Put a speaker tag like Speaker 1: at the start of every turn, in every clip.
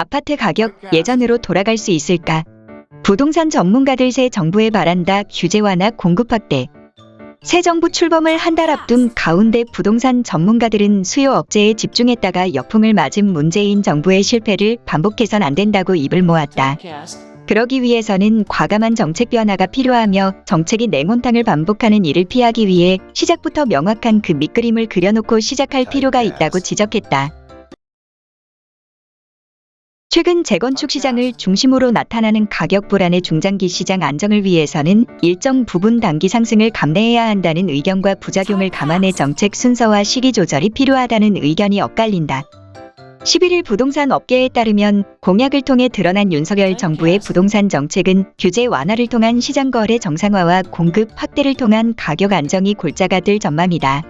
Speaker 1: 아파트 가격 예전으로 돌아갈 수 있을까? 부동산 전문가들 새 정부에 바란다 규제 완화 공급 확대. 새 정부 출범을 한 달 앞둔 가운데 부동산 전문가들은 수요 억제에 집중했다가 역풍을 맞은 문재인 정부의 실패를 반복해선 안 된다고 입을 모았다. 그러기 위해서는 과감한 정책 변화가 필요하며 정책이 냉온탕을 반복하는 일을 피하기 위해 시작부터 명확한 그 밑그림을 그려놓고 시작할 필요가 있다고 지적했다. 최근 재건축 시장을 중심으로 나타나는 가격 불안의 중장기 시장 안정을 위해서는 일정 부분 단기 상승을 감내해야 한다는 의견과 부작용을 감안해 정책 순서와 시기 조절이 필요하다는 의견이 엇갈린다. 11일 부동산 업계에 따르면 공약을 통해 드러난 윤석열 정부의 부동산 정책은 규제 완화를 통한 시장 거래 정상화와 공급 확대를 통한 가격 안정이 골자가 될 전망이다.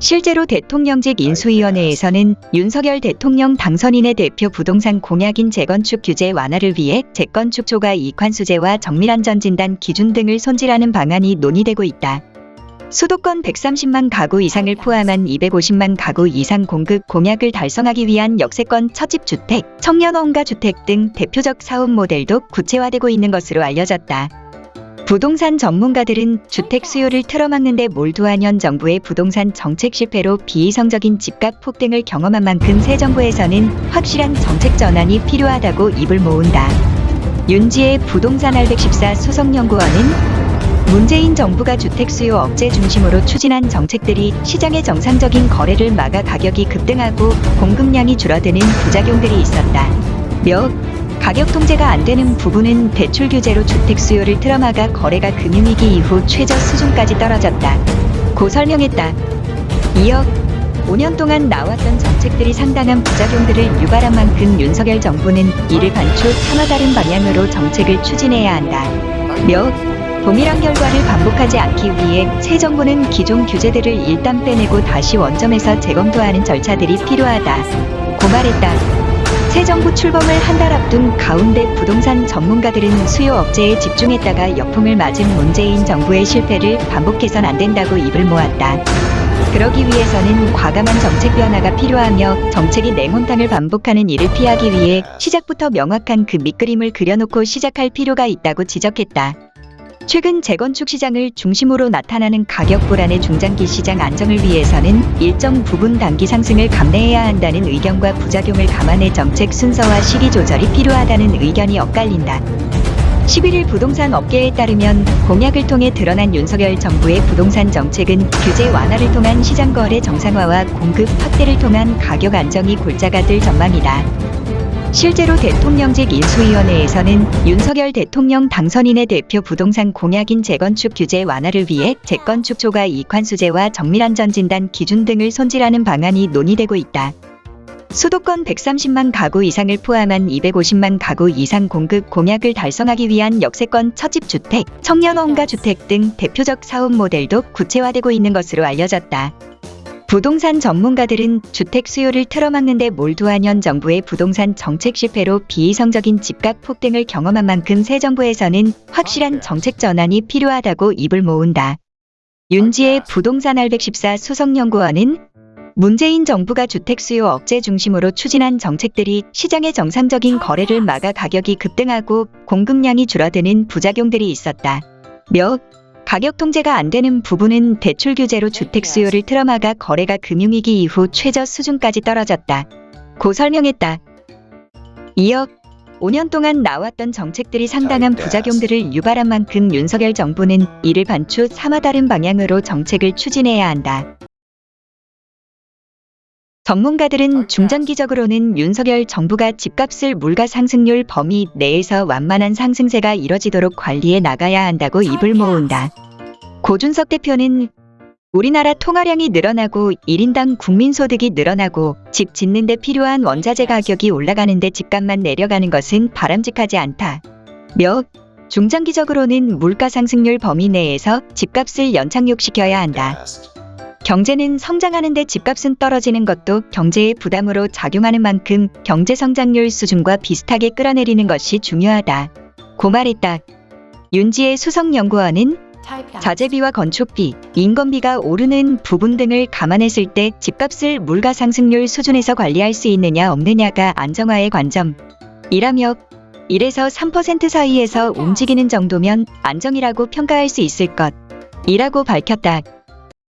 Speaker 1: 실제로 대통령직 인수위원회에서는 윤석열 대통령 당선인의 대표 부동산 공약인 재건축 규제 완화를 위해 재건축 초과 이관수제와 정밀안전 진단 기준 등을 손질하는 방안이 논의되고 있다. 수도권 130만 가구 이상을 포함한 250만 가구 이상 공급 공약을 달성하기 위한 역세권 처집주택, 청년원가 주택 등 대표적 사업 모델도 구체화되고 있는 것으로 알려졌다. 부동산 전문가들은 주택 수요를 틀어막는 데 몰두한 현 정부의 부동산 정책 실패로 비이성적인 집값 폭등을 경험한 만큼 새 정부에서는 확실한 정책 전환이 필요하다고 입을 모은다. 윤지의 부동산 R114 수석연구원은 문재인 정부가 주택 수요 억제 중심으로 추진한 정책들이 시장의 정상적인 거래를 막아 가격이 급등하고 공급량이 줄어드는 부작용들이 있었다. 몇 가격 통제가 안 되는 부분은 대출 규제로 주택 수요를 틀어막아 거래가 금융위기 이후 최저 수준까지 떨어졌다. 고 설명했다. 이어 5년 동안 나왔던 정책들이 상당한 부작용들을 유발한 만큼 윤석열 정부는 이를 반추 하나 다른 방향으로 정책을 추진해야 한다. 몇 동일한 결과를 반복하지 않기 위해 새 정부는 기존 규제들을 일단 빼내고 다시 원점에서 재검토하는 절차들이 필요하다. 고 말했다. 새 정부 출범을 한 달 앞둔 가운데 부동산 전문가들은 수요 억제에 집중했다가 역풍을 맞은 문재인 정부의 실패를 반복해선 안 된다고 입을 모았다. 그러기 위해서는 과감한 정책 변화가 필요하며 정책이 냉온탕을 반복하는 일을 피하기 위해 시작부터 명확한 그 밑그림을 그려놓고 시작할 필요가 있다고 지적했다. 최근 재건축 시장을 중심으로 나타나는 가격 불안의 중장기 시장 안정을 위해서는 일정 부분 단기 상승을 감내해야 한다는 의견과 부작용을 감안해 정책 순서와 시기 조절이 필요하다는 의견이 엇갈린다. 11일 부동산 업계에 따르면 공약을 통해 드러난 윤석열 정부의 부동산 정책은 규제 완화를 통한 시장 거래 정상화와 공급 확대를 통한 가격 안정이 골자가 될 전망이다. 실제로 대통령직 인수위원회에서는 윤석열 대통령 당선인의 대표 부동산 공약인 재건축 규제 완화를 위해 재건축 초과 이관수제와 정밀안전 진단 기준 등을 손질하는 방안이 논의되고 있다. 수도권 130만 가구 이상을 포함한 250만 가구 이상 공급 공약을 달성하기 위한 역세권 처집주택, 청년원가 주택 등 대표적 사업 모델도 구체화되고 있는 것으로 알려졌다. 부동산 전문가들은 주택 수요를 틀어막는 데 몰두한 현 정부의 부동산 정책 실패로 비이성적인 집값 폭등을 경험한 만큼 새 정부에서는 확실한 정책 전환이 필요하다고 입을 모은다. 윤지의 부동산 R114 수석연구원은 문재인 정부가 주택 수요 억제 중심으로 추진한 정책들이 시장의 정상적인 거래를 막아 가격이 급등하고 공급량이 줄어드는 부작용들이 있었다. 몇 가격 통제가 안 되는 부분은 대출 규제로 주택 수요를 틀어막아 거래가 금융위기 이후 최저 수준까지 떨어졌다. 고 설명했다. 이어 5년 동안 나왔던 정책들이 상당한 부작용들을 유발한 만큼 윤석열 정부는 이를 반추 삼아 다른 방향으로 정책을 추진해야 한다. 전문가들은 중장기적으로는 윤석열 정부가 집값을 물가 상승률 범위 내에서 완만한 상승세가 이뤄지도록 관리해 나가야 한다고 입을 모은다. 고준석 대표는 우리나라 통화량이 늘어나고 1인당 국민소득이 늘어나고 집 짓는 데 필요한 원자재 가격이 올라가는데 집값만 내려가는 것은 바람직하지 않다. 몇 중장기적으로는 물가 상승률 범위 내에서 집값을 연착륙시켜야 한다. 경제는 성장하는데 집값은 떨어지는 것도 경제의 부담으로 작용하는 만큼 경제 성장률 수준과 비슷하게 끌어내리는 것이 중요하다. 고 말했다. 윤지의 수석연구원은 자재비와 건축비, 인건비가 오르는 부분 등을 감안했을 때 집값을 물가 상승률 수준에서 관리할 수 있느냐 없느냐가 안정화의 관점. 이라며 1에서 3% 사이에서 움직이는 정도면 안정이라고 평가할 수 있을 것. 이라고 밝혔다.